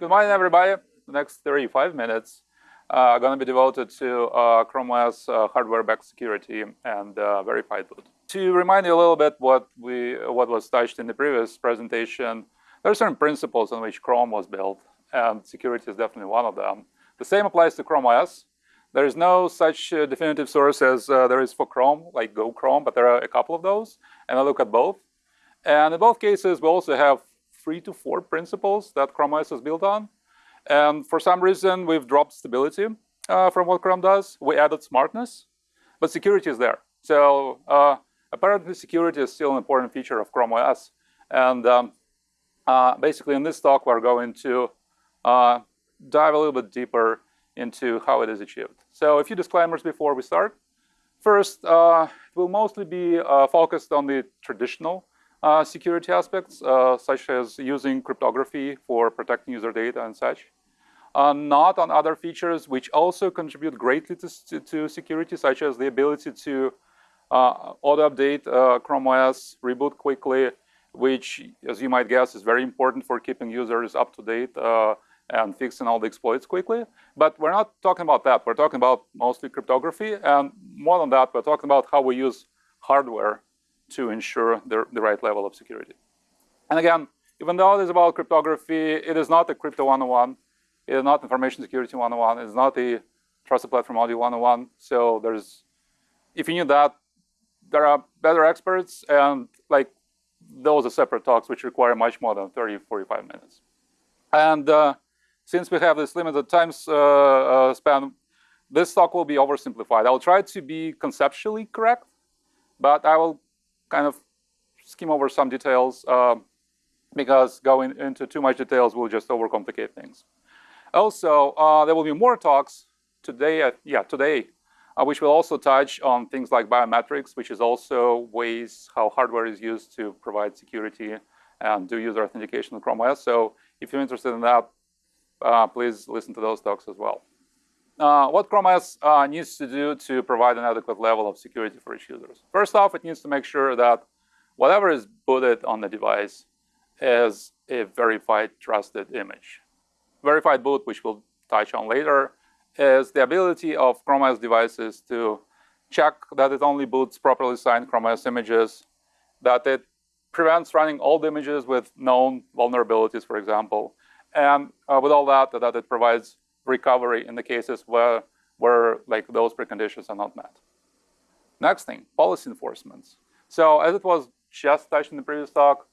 Good morning, everybody. The next 35 minutes are going to be devoted to uh, Chrome OS uh, hardware-backed security and uh, verified boot. To remind you a little bit what we what was touched in the previous presentation, there are certain principles on which Chrome was built, and security is definitely one of them. The same applies to Chrome OS. There is no such uh, definitive source as uh, there is for Chrome, like Go Chrome, but there are a couple of those, and I look at both. And in both cases, we also have three to four principles that Chrome OS is built on. And for some reason, we've dropped stability uh, from what Chrome does. We added smartness, but security is there. So uh, apparently security is still an important feature of Chrome OS. And um, uh, basically in this talk, we're going to uh, dive a little bit deeper into how it is achieved. So a few disclaimers before we start. First, uh, it will mostly be uh, focused on the traditional uh, security aspects, uh, such as using cryptography for protecting user data and such. Uh, not on other features which also contribute greatly to, to security, such as the ability to uh, auto-update uh, Chrome OS, reboot quickly, which, as you might guess, is very important for keeping users up to date uh, and fixing all the exploits quickly. But we're not talking about that. We're talking about mostly cryptography. And more than that, we're talking about how we use hardware to ensure the, the right level of security. And again, even though it is about cryptography, it is not a crypto 101. It is not information security 101. It is not a trusted platform audio 101. So there's, if you need that, there are better experts and like those are separate talks which require much more than 30, 45 minutes. And uh, since we have this limited time uh, uh, span, this talk will be oversimplified. I'll try to be conceptually correct, but I will kind of skim over some details uh, because going into too much details will just overcomplicate things. Also, uh, there will be more talks today, uh, yeah, today, uh, which will also touch on things like biometrics, which is also ways how hardware is used to provide security and do user authentication in Chrome OS. So if you're interested in that, uh, please listen to those talks as well. Uh, what Chrome OS uh, needs to do to provide an adequate level of security for its users. First off, it needs to make sure that whatever is booted on the device is a verified trusted image. Verified boot, which we'll touch on later, is the ability of Chrome OS devices to check that it only boots properly signed Chrome OS images, that it prevents running old images with known vulnerabilities, for example, and uh, with all that, that it provides recovery in the cases where, where like those preconditions are not met. Next thing, policy enforcements. So as it was just touched in the previous talk,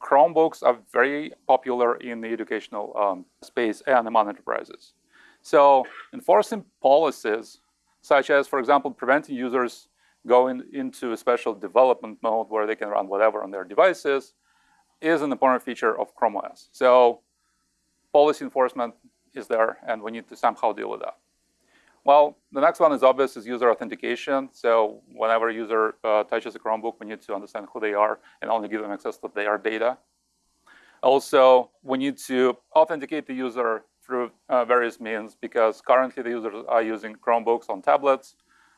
Chromebooks are very popular in the educational um, space and among enterprises. So enforcing policies, such as, for example, preventing users going into a special development mode where they can run whatever on their devices, is an important feature of Chrome OS. So policy enforcement is there, and we need to somehow deal with that. Well, the next one is obvious, is user authentication. So whenever a user uh, touches a Chromebook, we need to understand who they are and only give them access to their data. Also, we need to authenticate the user through uh, various means because currently the users are using Chromebooks on tablets,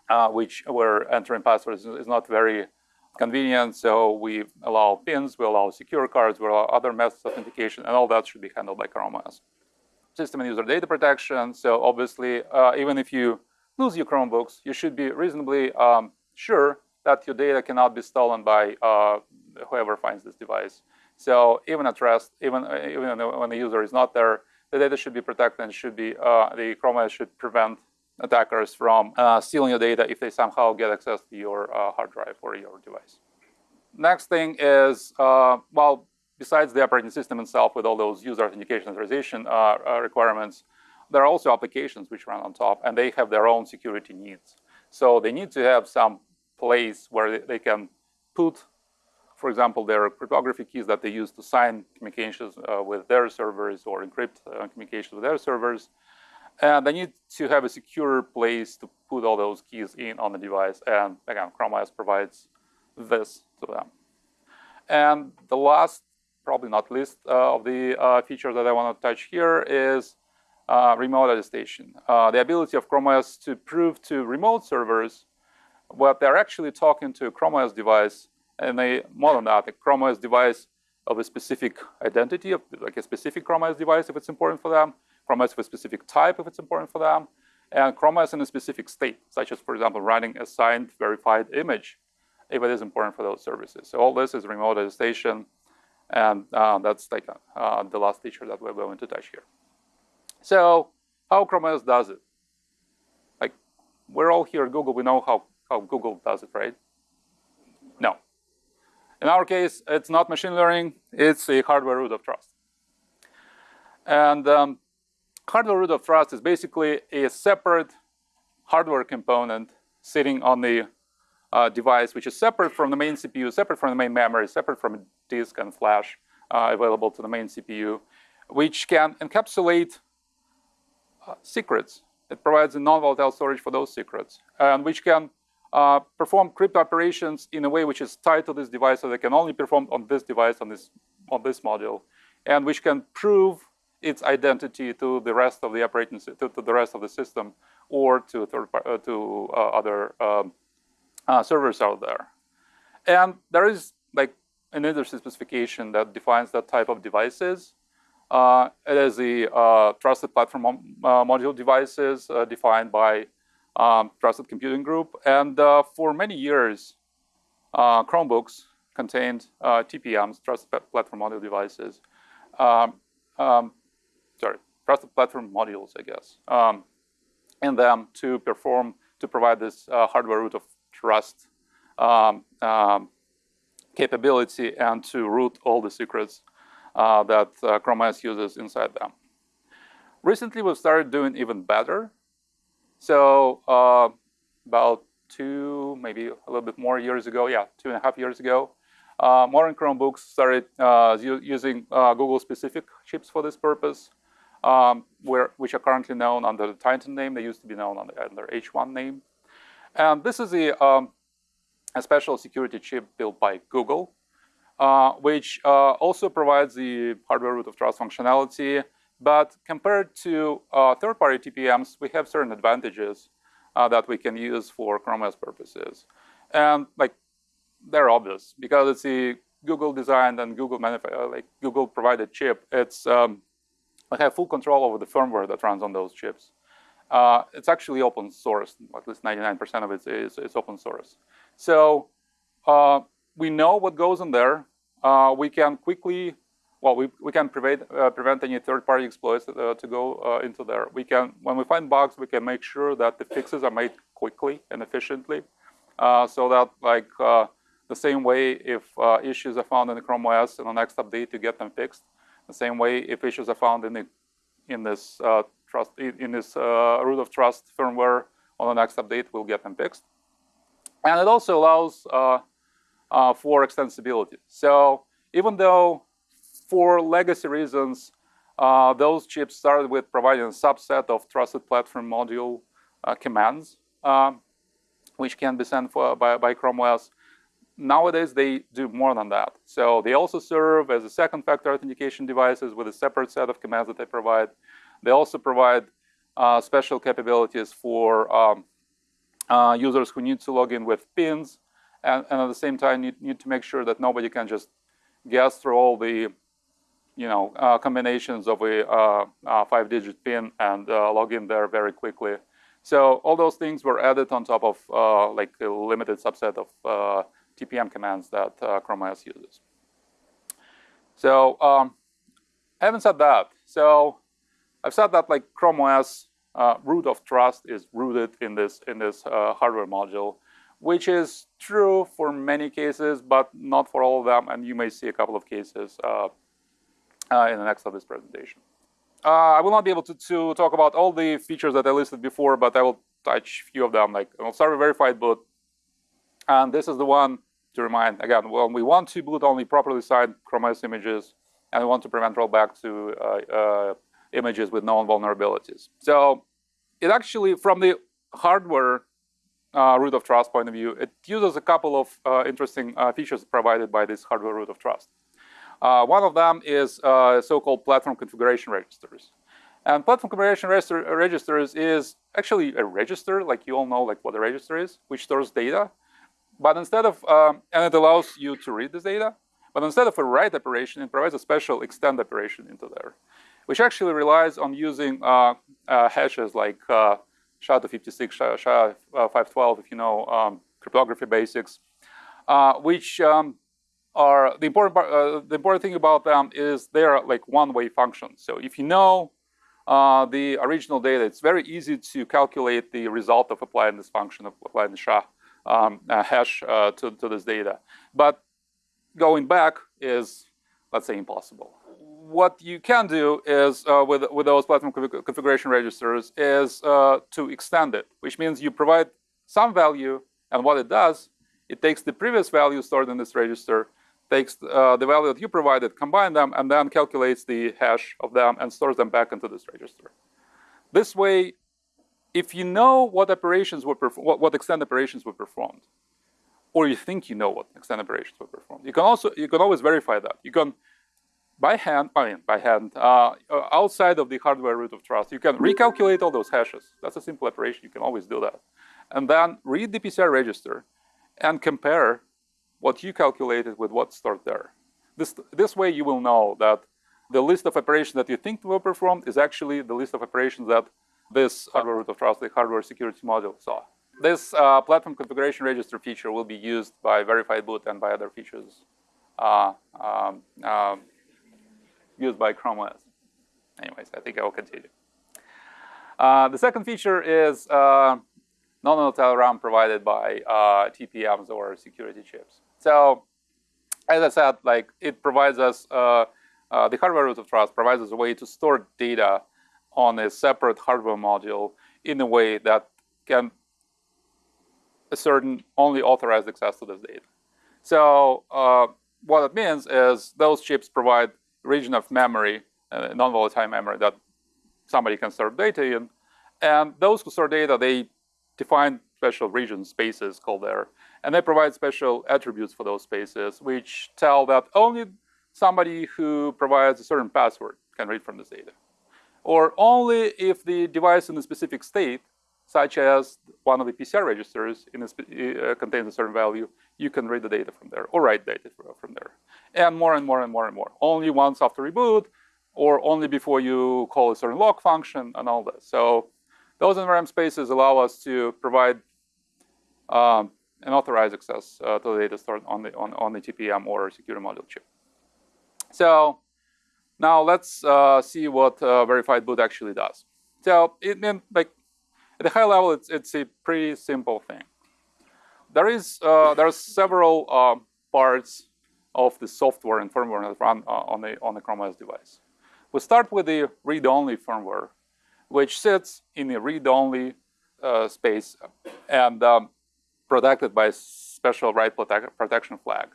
uh, which where entering passwords is not very convenient. So we allow pins, we allow secure cards, we allow other methods of authentication, and all that should be handled by Chrome OS system and user data protection. So obviously, uh, even if you lose your Chromebooks, you should be reasonably um, sure that your data cannot be stolen by uh, whoever finds this device. So even at rest, even, even when the user is not there, the data should be protected and should be, uh, the Chrome OS should prevent attackers from uh, stealing your data if they somehow get access to your uh, hard drive or your device. Next thing is, uh, well, besides the operating system itself with all those user authentication authorization uh, uh, requirements, there are also applications which run on top and they have their own security needs. So they need to have some place where they can put, for example, their cryptography keys that they use to sign communications uh, with their servers or encrypt uh, communications with their servers. And they need to have a secure place to put all those keys in on the device. And again, Chrome OS provides this to them. And the last probably not least uh, of the uh, features that I want to touch here is uh, remote attestation. the ability of Chrome OS to prove to remote servers what they're actually talking to a Chrome OS device and they more than that, a Chrome OS device of a specific identity, of like a specific Chrome OS device if it's important for them, Chrome OS of a specific type if it's important for them, and Chrome OS in a specific state, such as, for example, running a signed verified image if it is important for those services. So all this is remote attestation, and uh, that's like uh, the last feature that we're going to touch here. So how Chrome OS does it? Like, we're all here at Google, we know how, how Google does it, right? No. In our case, it's not machine learning, it's a hardware root of trust. And um, hardware root of trust is basically a separate hardware component sitting on the uh, device, which is separate from the main CPU, separate from the main memory, separate from disk and flash uh, available to the main CPU, which can encapsulate uh, secrets. It provides a non-volatile storage for those secrets, and which can uh, perform crypto operations in a way which is tied to this device, so they can only perform on this device, on this, on this module, and which can prove its identity to the rest of the operating to, to the rest of the system or to third uh, to uh, other um, uh, servers out there. And there is like an industry specification that defines that type of devices. Uh, it is the uh, trusted platform uh, module devices uh, defined by um, Trusted Computing Group. And uh, for many years, Chromebooks contained TPMs, Trusted Platform Module Devices. Um, um, sorry, Trusted Platform Modules, I guess, um, in them to perform, to provide this hardware root of trust um, um, capability and to root all the secrets uh, that uh, Chrome OS uses inside them. Recently, we've started doing even better. So uh, about two, maybe a little bit more years ago, yeah, two and a half years ago, uh, modern Chromebooks started uh, using uh, Google-specific chips for this purpose, um, where, which are currently known under the Titan name. They used to be known under, under H1 name. And this is a, um, a special security chip built by Google, uh, which uh, also provides the hardware root of trust functionality. But compared to uh, third-party TPMs, we have certain advantages uh, that we can use for Chrome OS purposes. And like they're obvious because it's a Google designed and Google uh, like Google provided chip. It's um, have full control over the firmware that runs on those chips. Uh, it's actually open source. At least 99% of it is, is open source. So uh, we know what goes in there. Uh, we can quickly, well, we, we can prevent, uh, prevent any third-party exploits uh, to go uh, into there. We can, when we find bugs, we can make sure that the fixes are made quickly and efficiently. so that like the same way if issues are found in the Chrome OS in the next update, you get them fixed. The same way if issues are found in the in this trust in this uh, root of trust firmware on the next update, we'll get them fixed. And it also allows uh, uh, for extensibility. So even though for legacy reasons, uh, those chips started with providing a subset of trusted platform module uh, commands, um, which can be sent for, by, by Chrome OS. Nowadays, they do more than that. So they also serve as a second factor authentication devices with a separate set of commands that they provide. They also provide uh, special capabilities for um, uh, users who need to log in with pins and, and at the same time need, need, to make sure that nobody can just guess through all the you know, uh, combinations of a uh, uh, five-digit pin and uh, log in there very quickly. So all those things were added on top of like a limited subset of TPM commands that Chrome OS uses. So um, having said that, so I've said that like Chrome OS uh, root of trust is rooted in this in this uh, hardware module, which is true for many cases, but not for all of them. And you may see a couple of cases uh, uh in the next of this presentation. Uh, I will not be able to, to talk about all the features that I listed before, but I will touch a few of them. Like I'll start with verified boot, and this is the one to remind again. Well, we want to boot only properly signed Chrome OS images, and we want to prevent rollback to uh, images with known vulnerabilities. So it actually, from the hardware uh, root of trust point of view, it uses a couple of uh, interesting uh, features provided by this hardware root of trust. Uh, one of them is uh, so-called platform configuration registers. And platform configuration registers is actually a register, like you all know like what a register is, which stores data. But instead of, um, and it allows you to read this data, But instead of a write operation, it provides a special extend operation into there, which actually relies on using uh, uh, hashes like uh, SHA-256, SHA-512, if you know um, cryptography basics, uh, which um, are the important part, uh, the important thing about them is they are like one-way functions. So if you know uh, the original data, it's very easy to calculate the result of applying this function of applying the SHA um, hash to, to this data. But going back is, let's say, impossible. What you can do is, uh, with, with those platform configuration registers, is uh, to extend it, which means you provide some value, and what it does, it takes the previous value stored in this register, takes uh, the value that you provided, combine them, and then calculates the hash of them and stores them back into this register. This way, if you know what operations were what, what extend operations were performed, or you think you know what extend operations were performed. You can also you can always verify that. You can by hand, I mean by hand, uh, uh, outside of the hardware root of trust, you can recalculate all those hashes. That's a simple operation. You can always do that, and then read the PCR register and compare what you calculated with what's stored there. This this way you will know that the list of operations that you think were performed is actually the list of operations that this hardware root of trust, the hardware security module, saw. This uh, platform configuration register feature will be used by Verified Boot and by other features uh, um, um, used by Chrome OS. Anyways, I think I will continue. Uh, the second feature is uh, non-volatile RAM provided by uh, TPMs or security chips. So, as I said, like it provides us uh, the hardware root of trust provides us a way to store data on a separate hardware module in a way that can a certain only authorized access to this data. So uh, what it means is those chips provide region of memory, uh, non-volatile memory that somebody can store data in. And those who store data, they define special region spaces called there. And they provide special attributes for those spaces, which tell that only somebody who provides a certain password can read from this data. Or only if the device in a specific state such as one of the PCR registers a, uh, contains a certain value, you can read the data from there or write data from there. And more and more and more and more. Only once after reboot or only before you call a certain lock function and all that. So those NVRAM spaces allow us to provide um, an authorized access uh, to the data stored on the, on, on the TPM or security module chip. So now let's uh, see what uh, verified boot actually does. So it like at a high level, it's, it's a pretty simple thing. There is uh, there are several uh, parts of the software and firmware that run uh, on the on the Chrome OS device. We start with the read-only firmware, which sits in a read-only uh, space and um, protected by a special write protection flag,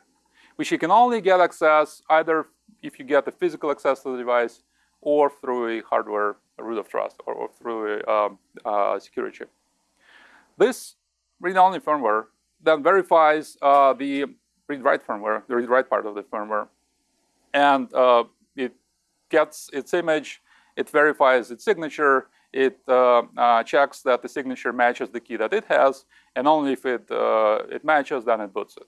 which you can only get access either if you get the physical access to the device or through a hardware root of trust or, or through a um, uh, security chip. This read-only firmware then verifies uh, the read-write firmware, the read-write part of the firmware, and uh, it gets its image, it verifies its signature, it uh, uh, checks that the signature matches the key that it has, and only if it, uh, it matches, then it boots it.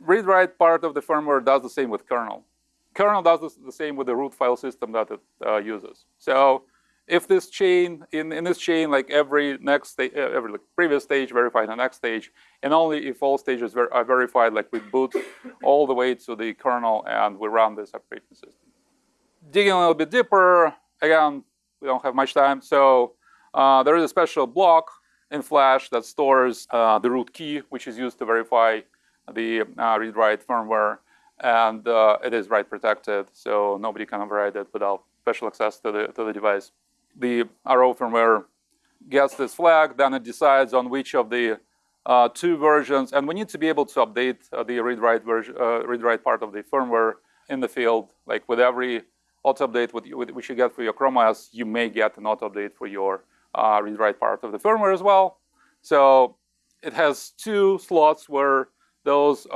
Read-write part of the firmware does the same with kernel kernel does the same with the root file system that it uses. So if this chain, in, in this chain, like every next stage, every like previous stage verified the next stage, and only if all stages ver are verified, like we boot all the way to the kernel and we run this operating system. Digging a little bit deeper, again, we don't have much time. So uh, there is a special block in Flash that stores uh, the root key, which is used to verify the uh, read-write firmware and uh, it is write protected, so nobody can override it without special access to the, to the device. The RO firmware gets this flag, then it decides on which of the uh, two versions, and we need to be able to update uh, the read-write version, uh, read-write part of the firmware in the field. Like with every auto update which you get for your Chrome OS, you may get an auto update for your uh, read-write part of the firmware as well. So it has two slots where those uh,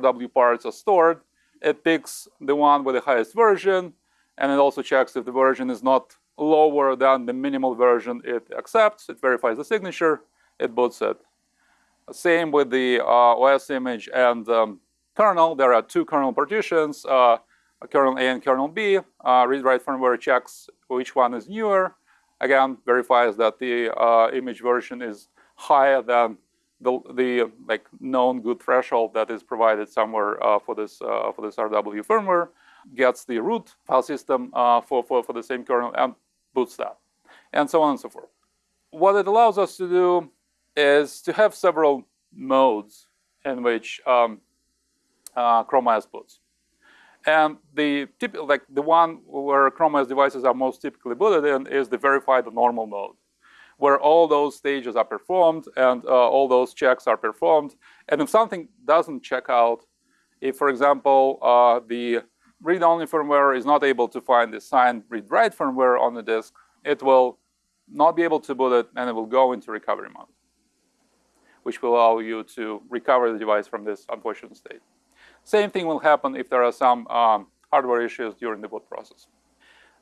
RW parts are stored. It picks the one with the highest version, and it also checks if the version is not lower than the minimal version it accepts. It verifies the signature, it boots it. Same with the uh, OS image and um, kernel, there are two kernel partitions, uh, kernel A and kernel B. Uh, read-write firmware checks which one is newer. Again, verifies that the uh, image version is higher than the, the like known good threshold that is provided somewhere uh, for this uh, for this RW firmware. Gets the root file system for, for for the same kernel and boots that, and so on and so forth. What it allows us to do is to have several modes in which um, uh, Chrome OS boots. And the typical, like the one where Chrome OS devices are most typically booted in is the verified normal mode, where all those stages are performed and uh, all those checks are performed. And if something doesn't check out, if, for example, uh, the read-only firmware is not able to find the signed read-write firmware on the disk, it will not be able to boot it and it will go into recovery mode, which will allow you to recover the device from this unfortunate state. Same thing will happen if there are some um, hardware issues during the boot process.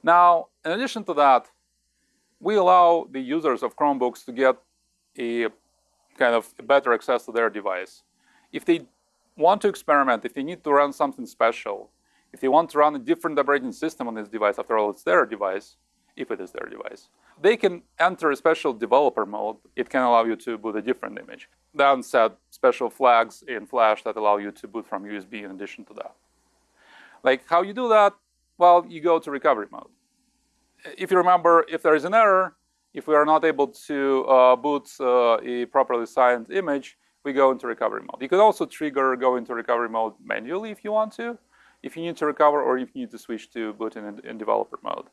Now, in addition to that, we allow the users of Chromebooks to get a kind of better access to their device. If they want to experiment, if they need to run something special, if they want to run a different operating system on this device, after all, it's their device, if it is their device. They can enter a special developer mode. It can allow you to boot a different image. Then set special flags in Flash that allow you to boot from USB in addition to that. Like how you do that? Well, you go to recovery mode. If you remember, if there is an error, if we are not able to uh, boot uh, a properly signed image, we go into recovery mode. You can also trigger go into recovery mode manually if you want to, if you need to recover or if you need to switch to boot in, in developer mode.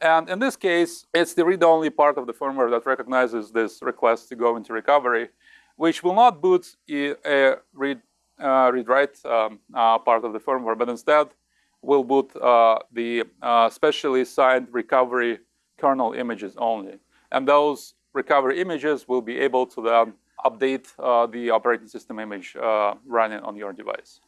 And in this case, it's the read-only part of the firmware that recognizes this request to go into recovery, which will not boot a read, uh, read-write um, uh, part of the firmware, but instead will boot uh, the uh, specially signed recovery kernel images only. And those recovery images will be able to then update uh, the operating system image uh, running on your device.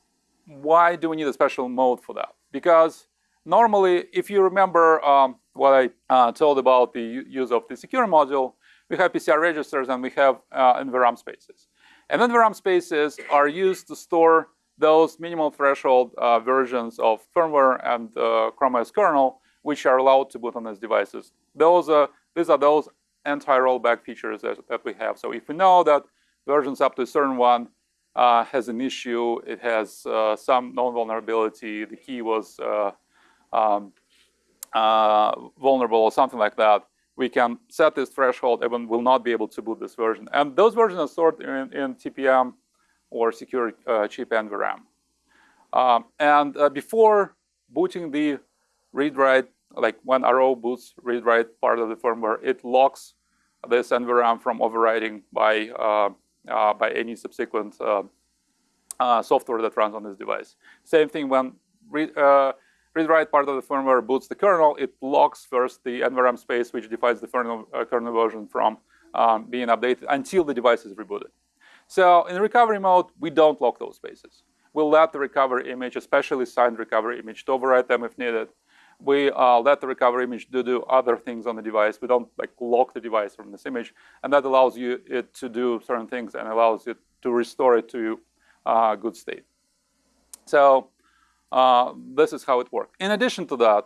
Why do we need a special mode for that? Because normally, if you remember um, what I uh, told about the use of the secure module, we have PCR registers and we have uh, NVRAM spaces. And NVRAM spaces are used to store those minimal threshold uh, versions of firmware and uh, Chrome OS kernel, which are allowed to boot on these devices. Those, uh, these are those anti-rollback features that, that, we have. So if we know that versions up to a certain one uh, has an issue, it has uh, some known vulnerability, the key was uh, um, uh, vulnerable or something like that, we can set this threshold and will not be able to boot this version. And those versions are stored in, in TPM or secure uh, chip NVRAM. Um, and before booting the read-write, like when RO boots read-write part of the firmware, it locks this NVRAM from overriding by, by any subsequent uh, software that runs on this device. Same thing when read-write part of the firmware boots the kernel, it locks first the NVRAM space, which defines the kernel, uh, kernel version from um, being updated until the device is rebooted. So in recovery mode, we don't lock those spaces. We'll let the recovery image, especially signed recovery image, to overwrite them if needed. We uh, let the recovery image do, do other things on the device. We don't like lock the device from this image, and that allows you it to do certain things and allows it to restore it to uh, good state. So uh, this is how it works. In addition to that,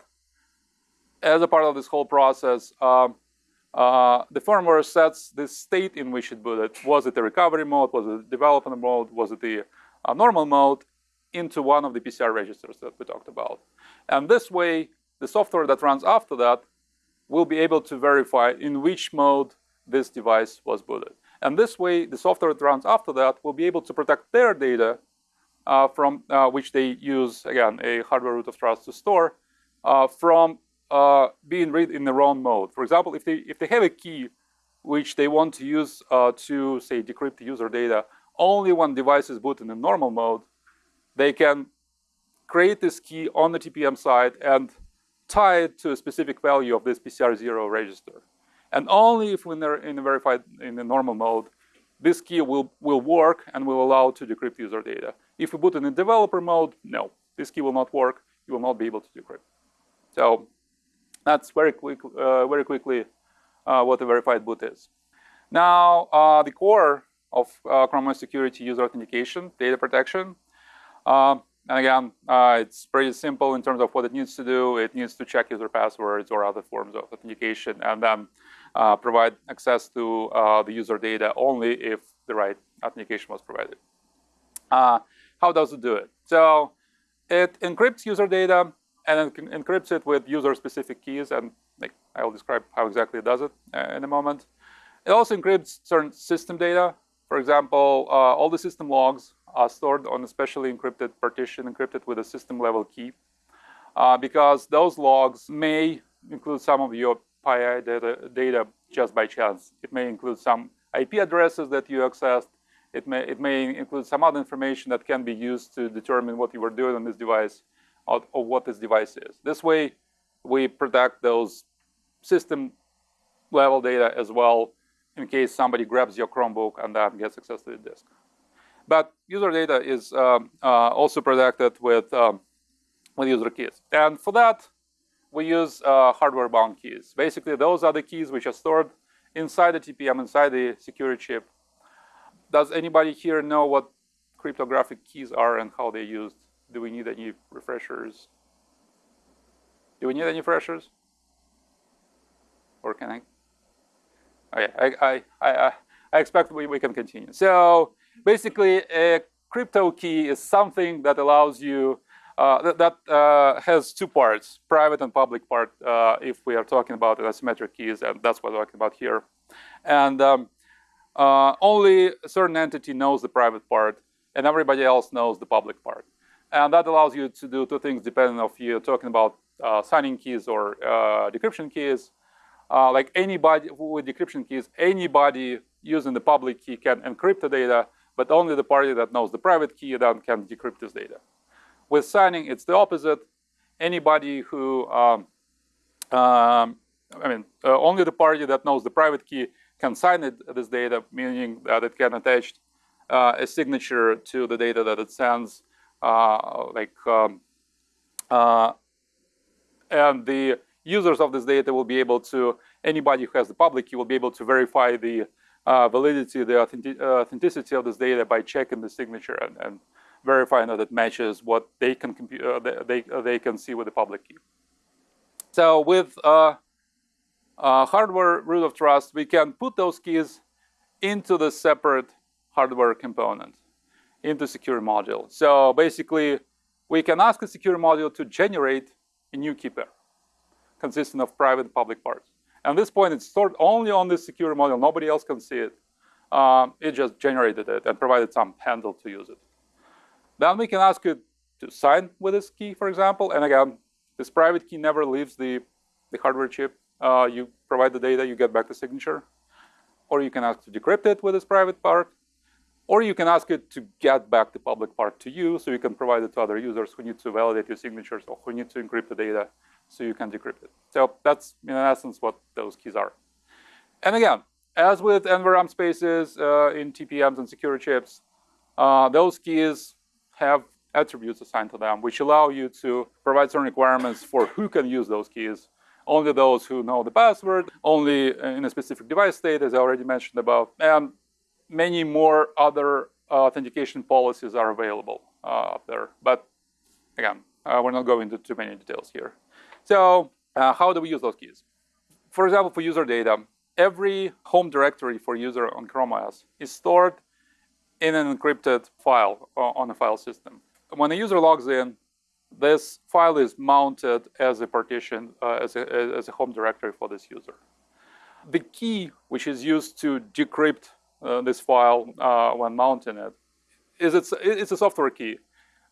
as a part of this whole process, uh, uh, the firmware sets the state in which it booted. Was it a recovery mode? Was it a development mode? Was it the uh, normal mode? Into one of the PCR registers that we talked about. And this way, the software that runs after that will be able to verify in which mode this device was booted. And this way, the software that runs after that will be able to protect their data uh, from uh, which they use, again, a hardware root of trust to store, uh, from being read in the wrong mode. For example, if they, if they have a key which they want to use to, say, decrypt user data only when device is boot in the normal mode, they can create this key on the TPM side and tie it to a specific value of this PCR0 register. And only if they're in the verified in the normal mode, this key will, will work and will allow to decrypt user data. If we put it in developer mode, no, this key will not work. You will not be able to decrypt. So that's very quick, uh, very quickly uh, what a verified boot is. Now, uh, the core of uh, Chrome OS security user authentication, data protection, Um, and again, uh, it's pretty simple in terms of what it needs to do. It needs to check user passwords or other forms of authentication and then uh, provide access to uh, the user data only if the right authentication was provided. Uh, how does it do it? So it encrypts user data and it encrypts it with user-specific keys. And like, I will describe how exactly it does it uh, in a moment. It also encrypts certain system data. For example, uh, all the system logs are stored on a specially encrypted partition, encrypted with a system level key. Uh, because those logs may include some of your PII data, data just by chance. It may include some IP addresses that you accessed. It may, it may include some other information that can be used to determine what you were doing on this device or, or what this device is. This way, we protect those system level data as well in case somebody grabs your Chromebook and then gets access to the disk. But user data is um, uh, also protected with, um, with user keys. And for that, we use uh, hardware-bound keys. Basically, those are the keys which are stored inside the TPM, inside the security chip. Does anybody here know what cryptographic keys are and how they're used? Do we need any refreshers? Do we need any refreshers? Or can I? Okay, I, I, I, I expect we, we can continue. So basically, a crypto key is something that allows you, uh, that, that uh, has two parts, private and public part, uh, if we are talking about asymmetric keys, and that's what we're talking about here. And um, uh, only a certain entity knows the private part, and everybody else knows the public part. And that allows you to do two things depending on if you're talking about uh, signing keys or uh, decryption keys. Like anybody with decryption keys, anybody using the public key can encrypt the data, but only the party that knows the private key then can decrypt this data. With signing, it's the opposite. Anybody who, um, um, I mean, uh, only the party that knows the private key can sign it, this data, meaning that it can attach uh, a signature to the data that it sends, uh, like, um, uh, and the users of this data will be able to, anybody who has the public key will be able to verify the uh, validity, the authentic, uh, authenticity of this data by checking the signature and, and verifying that it matches what they can uh, they they can see with the public key. So with uh, uh, hardware root of trust, we can put those keys into the separate hardware component, into secure module. So basically, we can ask the secure module to generate a new key pair consisting of private and public parts. At this point, it's stored only on this secure module. Nobody else can see it. Um, it just generated it and provided some handle to use it. Then we can ask it to sign with this key, for example. And again, this private key never leaves the, the hardware chip. Uh, you provide the data, you get back the signature. Or you can ask to decrypt it with this private part. Or you can ask it to get back the public part to you, so you can provide it to other users who need to validate your signatures or who need to encrypt the data so you can decrypt it. So that's, in essence, what those keys are. And again, as with NVRAM spaces uh, in TPMs and secure chips, uh, those keys have attributes assigned to them, which allow you to provide certain requirements for who can use those keys. Only those who know the password, only in a specific device state, as I already mentioned above, and many more other authentication policies are available uh, up there. But again, uh, we're not going into too many details here. So uh, how do we use those keys? For example, for user data, every home directory for user on Chrome OS is stored in an encrypted file uh, on a file system. When a user logs in, this file is mounted as a partition, uh, as, a, as a home directory for this user. The key which is used to decrypt uh, this file uh, when mounting it is it's, it's a software key.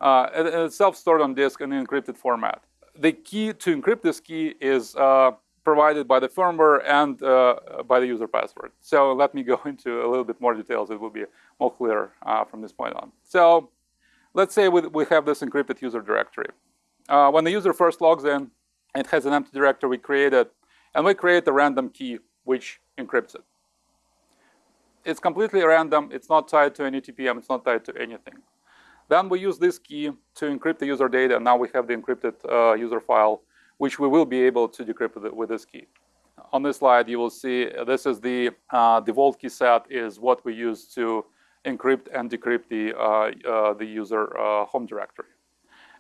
Uh, it's self-stored on disk in an encrypted format the key to encrypt this key is uh, provided by the firmware and uh, by the user password. So let me go into a little bit more details. It will be more clear uh, from this point on. So let's say we, we have this encrypted user directory. When the user first logs in, it has an empty directory we created, and we create a random key which encrypts it. It's completely random. It's not tied to any TPM. It's not tied to anything. Then we use this key to encrypt the user data. And now we have the encrypted uh, user file, which we will be able to decrypt with, with this key. On this slide, you will see uh, this is the uh, default key set is what we use to encrypt and decrypt the, uh, uh, the user uh, home directory.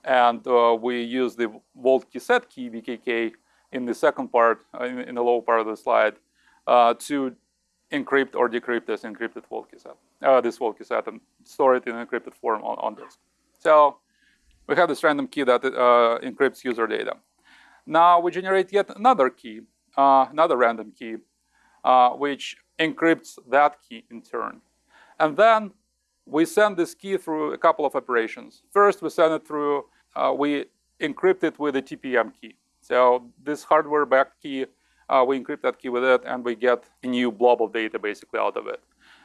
And we use the vault key set key, VKK, in the second part, in, in, the lower part of the slide, to encrypt or decrypt this encrypted vault key set, this vault key set, and store it in encrypted form on, on disk. So we have this random key that encrypts user data. Now we generate yet another key, uh, another random key, uh, which encrypts that key in turn. And then we send this key through a couple of operations. First, we send it through, uh, we encrypt it with a TPM key. So this hardware backed key, uh, we encrypt that key with it and we get a new blob of data basically out of it.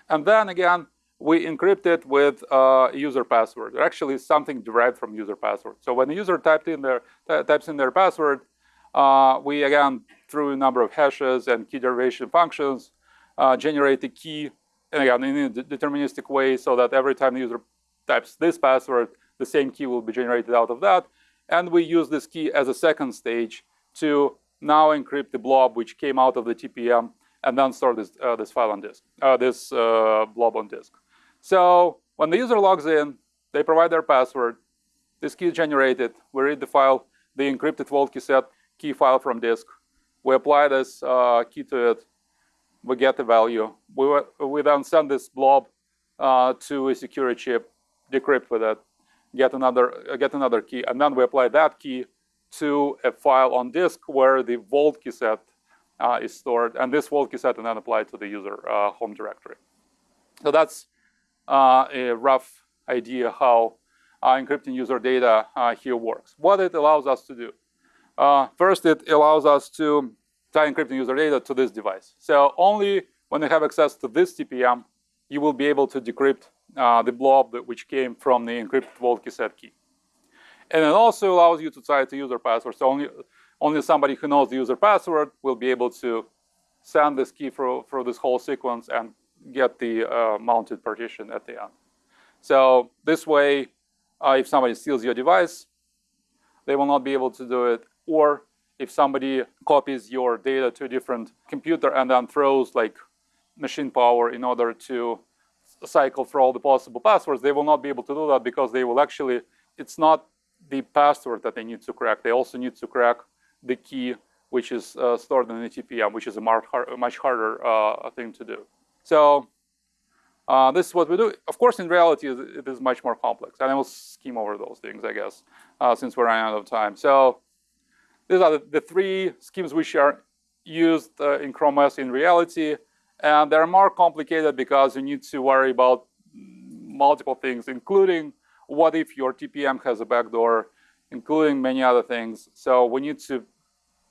And then again, we encrypt it with uh, user password. Or actually, something derived from user password. So when the user typed in their, types in their password, uh, we again, through a number of hashes and key derivation functions, uh, generate a key, and again, in a deterministic way so that every time the user types this password, the same key will be generated out of that. And we use this key as a second stage to now encrypt the blob which came out of the TPM and then store this, uh, this file on disk, uh, this uh, blob on disk. So when the user logs in, they provide their password, this key is generated, we read the file, the encrypted vault key set, key file from disk. We apply this uh, key to it. We get the value. We, we then send this blob uh, to a security chip, decrypt with it, get another, uh, get another key, and then we apply that key to a file on disk where the vault key set uh, is stored, and this vault key set and then applied to the user uh, home directory. So that's uh, a rough idea how encrypting user data here works. What it allows us to do. Uh, first, it allows us to tie encrypting user data to this device. So only when you have access to this TPM, you will be able to decrypt uh, the blob which came from the encrypted vault key set key. And it also allows you to tie it to user password. So only, only somebody who knows the user password will be able to send this key through, this whole sequence and get the uh, mounted partition at the end. So this way, uh, if somebody steals your device, they will not be able to do it or if somebody copies your data to a different computer and then throws like machine power in order to cycle through all the possible passwords, they will not be able to do that because they will actually, it's not the password that they need to crack. They also need to crack the key which is uh, stored in the TPM, which is a much harder uh, thing to do. So uh, this is what we do. Of course, in reality, it is much more complex. And I will skim over those things, I guess, uh, since we're running out of time. So these are the, the three schemes which are used uh, in Chrome OS in reality. And they're more complicated because you need to worry about multiple things, including what if your TPM has a backdoor, including many other things. So we need to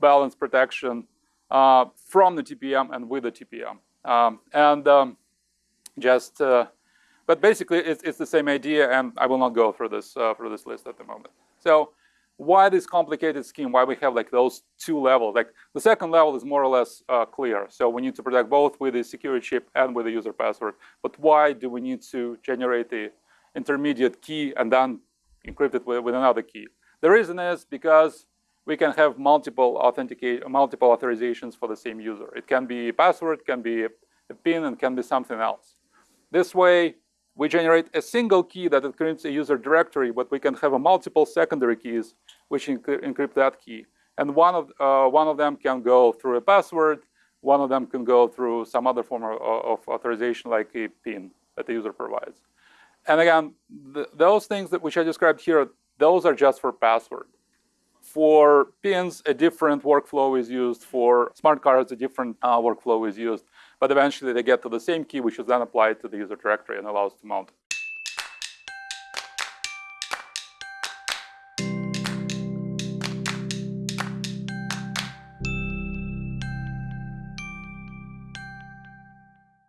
balance protection uh, from the TPM and with the TPM. Um, and um, just, uh, but basically it's, it's the same idea and I will not go through this, uh, through this list at the moment. So why this complicated scheme, why we have like those two levels. Like the second level is more or less uh, clear. So we need to protect both with the security chip and with the user password. But why do we need to generate the intermediate key and then encrypt it with, with another key? The reason is because we can have multiple authenticate, multiple authorizations for the same user. It can be a password, can be a PIN, and can be something else. This way, we generate a single key that encrypts a user directory, but we can have a multiple secondary keys which encrypt that key. And one of, uh, one of them can go through a password, one of them can go through some other form of, of authorization like a PIN that the user provides. And again, those things that which I described here, those are just for password. For pins, a different workflow is used. For smart cards, a different uh, workflow is used. But eventually they get to the same key, which is then applied to the user directory and allows to mount